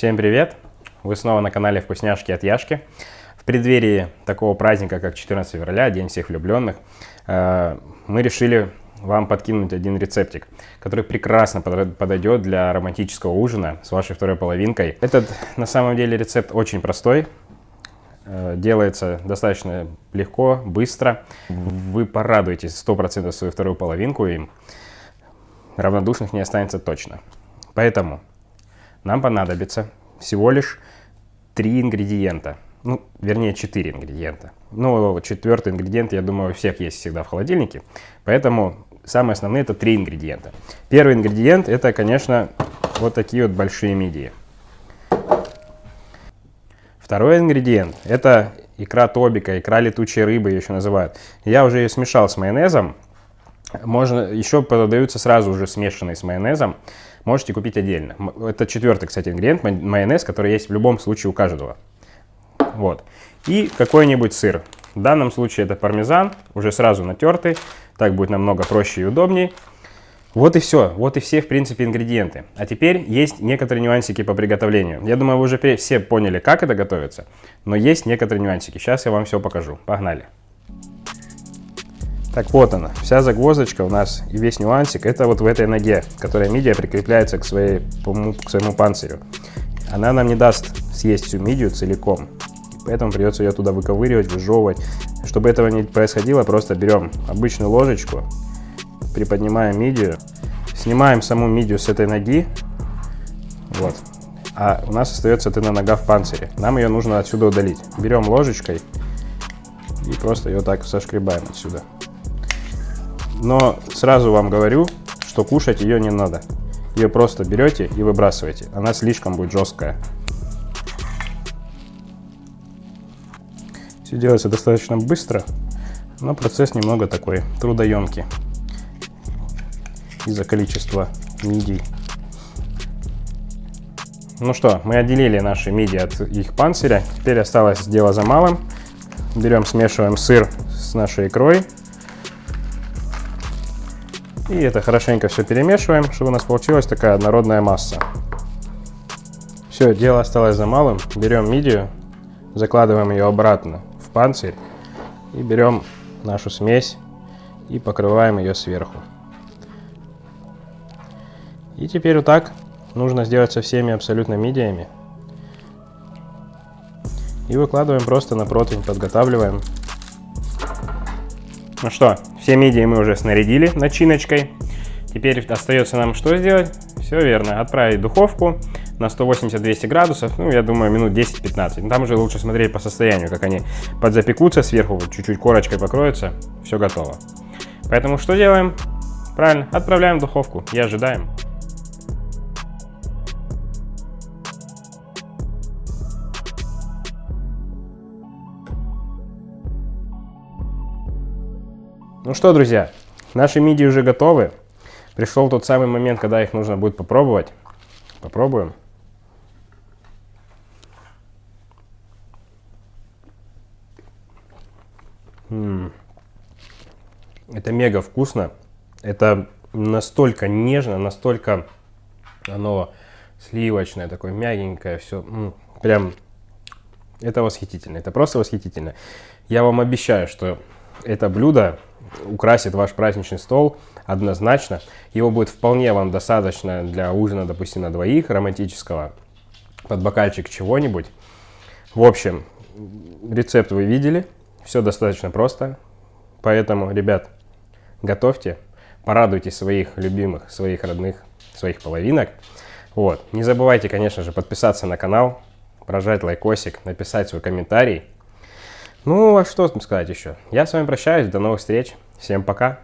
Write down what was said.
Всем привет! Вы снова на канале Вкусняшки от Яшки. В преддверии такого праздника, как 14 февраля, День всех влюбленных, э, мы решили вам подкинуть один рецептик, который прекрасно подойдет для романтического ужина с вашей второй половинкой. Этот, на самом деле, рецепт очень простой, э, делается достаточно легко, быстро. Вы порадуетесь 100% свою вторую половинку им. Равнодушных не останется точно. Поэтому нам понадобится всего лишь три ингредиента. Ну, вернее, четыре ингредиента. Ну, четвертый ингредиент, я думаю, у всех есть всегда в холодильнике. Поэтому самые основные это три ингредиента. Первый ингредиент это, конечно, вот такие вот большие мидии. Второй ингредиент это икра тобика, икра летучей рыбы ее еще называют. Я уже ее смешал с майонезом. Можно, еще продаются сразу уже смешанные с майонезом. Можете купить отдельно. Это четвертый, кстати, ингредиент, майонез, который есть в любом случае у каждого. Вот. И какой-нибудь сыр. В данном случае это пармезан, уже сразу натертый. Так будет намного проще и удобнее. Вот и все. Вот и все, в принципе, ингредиенты. А теперь есть некоторые нюансики по приготовлению. Я думаю, вы уже все поняли, как это готовится. Но есть некоторые нюансики. Сейчас я вам все покажу. Погнали. Так вот она, вся загвоздочка у нас и весь нюансик, это вот в этой ноге, которая мидия прикрепляется к, своей, к своему панцирю. Она нам не даст съесть всю мидию целиком, поэтому придется ее туда выковыривать, выжевывать. Чтобы этого не происходило, просто берем обычную ложечку, приподнимаем мидию, снимаем саму мидию с этой ноги, вот, а у нас остается эта нога в панцире. Нам ее нужно отсюда удалить. Берем ложечкой и просто ее так сошкребаем отсюда. Но сразу вам говорю, что кушать ее не надо. Ее просто берете и выбрасываете. Она слишком будет жесткая. Все делается достаточно быстро, но процесс немного такой трудоемкий из-за количества мидий. Ну что, мы отделили наши мидии от их панциря. Теперь осталось дело за малым. Берем, смешиваем сыр с нашей икрой. И это хорошенько все перемешиваем, чтобы у нас получилась такая однородная масса. Все, дело осталось за малым. Берем мидию, закладываем ее обратно в панцирь и берем нашу смесь и покрываем ее сверху. И теперь вот так нужно сделать со всеми абсолютно мидиями. И выкладываем просто на противень, подготавливаем. Ну что, все мидии мы уже снарядили начиночкой. Теперь остается нам что сделать? Все верно, отправить в духовку на 180-200 градусов, ну, я думаю, минут 10-15. Там уже лучше смотреть по состоянию, как они подзапекутся сверху, чуть-чуть корочкой покроются, все готово. Поэтому что делаем? Правильно, отправляем в духовку и ожидаем. Ну что, друзья, наши мидии уже готовы. Пришел тот самый момент, когда их нужно будет попробовать. Попробуем. Это мега вкусно. Это настолько нежно, настолько оно сливочное, такое мягенькое, все. Прям это восхитительно. Это просто восхитительно. Я вам обещаю, что это блюдо украсит ваш праздничный стол однозначно. Его будет вполне вам достаточно для ужина, допустим, на двоих романтического, под бокальчик чего-нибудь. В общем, рецепт вы видели, все достаточно просто. Поэтому, ребят, готовьте, порадуйте своих любимых, своих родных, своих половинок. Вот. Не забывайте, конечно же, подписаться на канал, прожать лайкосик, написать свой комментарий. Ну, а что сказать еще? Я с вами прощаюсь, до новых встреч, всем пока!